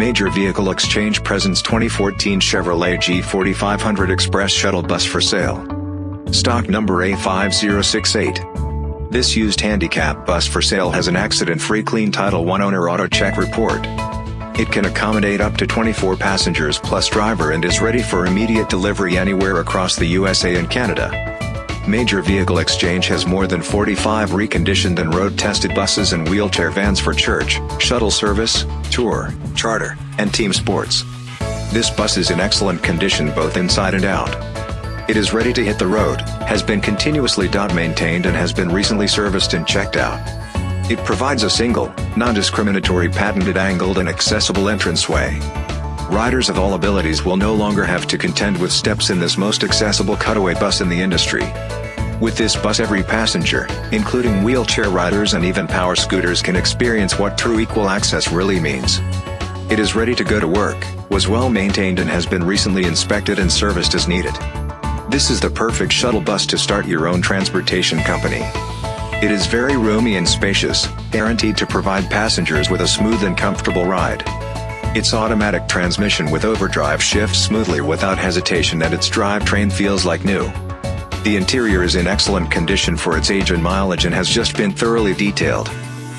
Major Vehicle Exchange presents 2014 Chevrolet G4500 Express Shuttle Bus for sale. Stock number A5068. This used handicap bus for sale has an accident-free clean Title I owner auto check report. It can accommodate up to 24 passengers plus driver and is ready for immediate delivery anywhere across the USA and Canada. Major Vehicle Exchange has more than 45 reconditioned and road-tested buses and wheelchair vans for church, shuttle service, tour, charter, and team sports. This bus is in excellent condition both inside and out. It is ready to hit the road, has been continuously maintained and has been recently serviced and checked out. It provides a single, non-discriminatory patented angled and accessible entranceway. Riders of all abilities will no longer have to contend with steps in this most accessible cutaway bus in the industry. With this bus every passenger, including wheelchair riders and even power scooters can experience what true equal access really means. It is ready to go to work, was well maintained and has been recently inspected and serviced as needed. This is the perfect shuttle bus to start your own transportation company. It is very roomy and spacious, guaranteed to provide passengers with a smooth and comfortable ride. Its automatic transmission with overdrive shifts smoothly without hesitation and its drivetrain feels like new. The interior is in excellent condition for its age and mileage and has just been thoroughly detailed.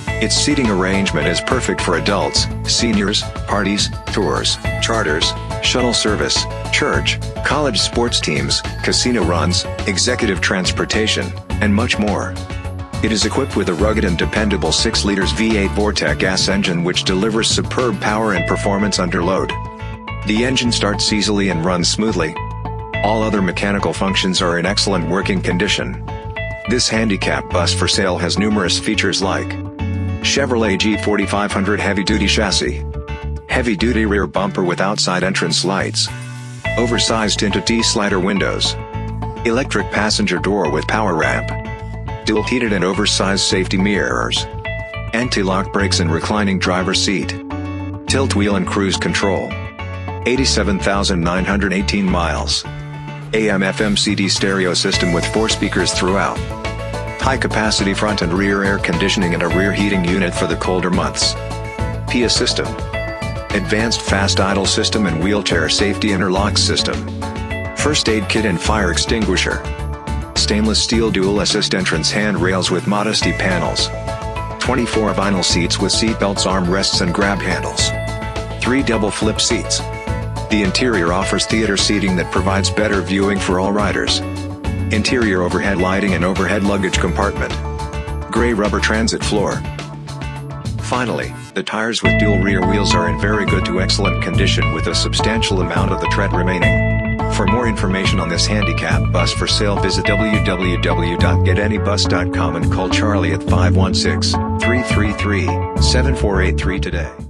Its seating arrangement is perfect for adults, seniors, parties, tours, charters, shuttle service, church, college sports teams, casino runs, executive transportation, and much more. It is equipped with a rugged and dependable 6 liters V8 Vortec gas engine which delivers superb power and performance under load. The engine starts easily and runs smoothly. All other mechanical functions are in excellent working condition. This handicap bus for sale has numerous features like Chevrolet G4500 heavy-duty chassis, heavy-duty rear bumper with outside entrance lights, oversized tinted T-slider windows, electric passenger door with power ramp, dual heated and oversized safety mirrors, anti-lock brakes and reclining driver seat, tilt wheel and cruise control, 87,918 miles, AM FM CD stereo system with four speakers throughout, high capacity front and rear air conditioning and a rear heating unit for the colder months, PIA system, advanced fast idle system and wheelchair safety interlock system, first aid kit and fire extinguisher, stainless steel dual assist entrance handrails with modesty panels. 24 vinyl seats with seat belts armrests and grab handles. 3 double flip seats. The interior offers theater seating that provides better viewing for all riders. Interior overhead lighting and overhead luggage compartment. Gray rubber transit floor. Finally, the tires with dual rear wheels are in very good to excellent condition with a substantial amount of the tread remaining. For more information on this handicap bus for sale visit www.getanybus.com and call Charlie at 516-333-7483 today.